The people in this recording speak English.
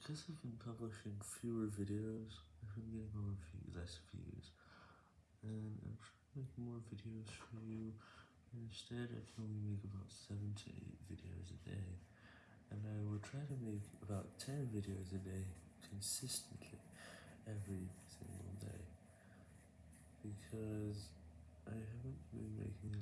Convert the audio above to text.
because I've been publishing fewer videos, I've been getting more views, less views, and I'm trying to make more videos for you, instead I can only make about 7 to 8 videos a day, and I will try to make about 10 videos a day, consistently, every single day, because I haven't been making